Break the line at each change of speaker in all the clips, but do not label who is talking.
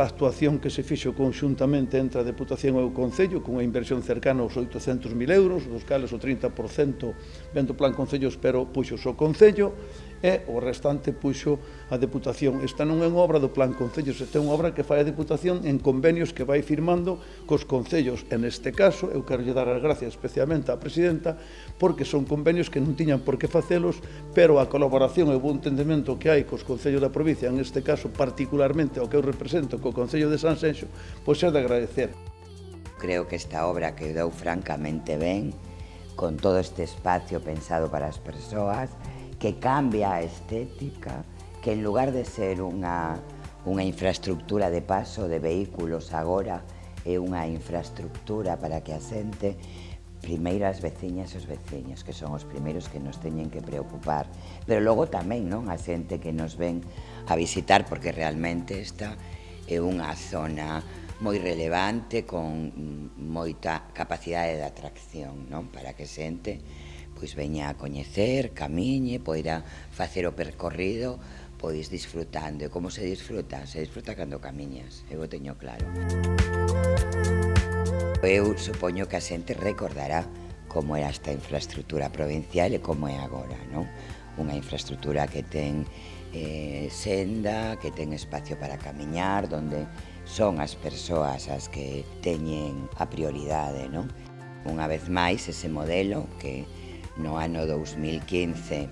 pa actuación que se fixo conxuntamente entre a Deputación e o Concello, cunha inversión cercana aos 800.000 euros, dos cales o 30% vendo plan Concellos, pero puxo o Concello, e o restante puxo a Deputación. Esta non é unha obra do Plan Concellos, esta é unha obra que fai a Deputación en convenios que vai firmando cos Concellos. En este caso, eu quero lle dar as gracias especialmente á Presidenta porque son convenios que non tiñan por que facelos, pero a colaboración e o bon entendimento que hai cos Concellos da provincia, en este caso particularmente o que eu represento co Concello de San Senxo, pois é de agradecer.
Creo que esta obra quedou francamente ben, con todo este espacio pensado para as persoas, que cambia a estética, que en lugar de ser unha, unha infraestructura de paso de vehículos agora é unha infraestructura para que a xente primeiro as veciñas e os veciños, que son os primeiros que nos teñen que preocupar, pero logo tamén non a xente que nos ven a visitar, porque realmente esta é unha zona moi relevante, con moita capacidade de atracción, non? para que xente pois veña a coñecer, camiñe, poida facer o percorrido, pois disfrutando. E como se disfruta? Se disfruta cando camiñas, eu o teño claro. Eu supoño que a xente recordará como era esta infraestructura provincial e como é agora, non? Unha infraestructura que ten eh, senda, que ten espacio para camiñar, donde son as persoas as que teñen a prioridade, non? Unha vez máis, ese modelo que no ano 2015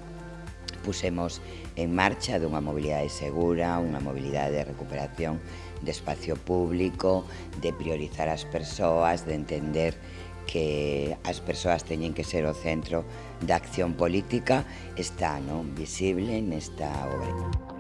pusemos en marcha dunha mobilidade segura, unha mobilidade de recuperación de espacio público, de priorizar as persoas, de entender que as persoas teñen que ser o centro da acción política, está non visible nesta obra.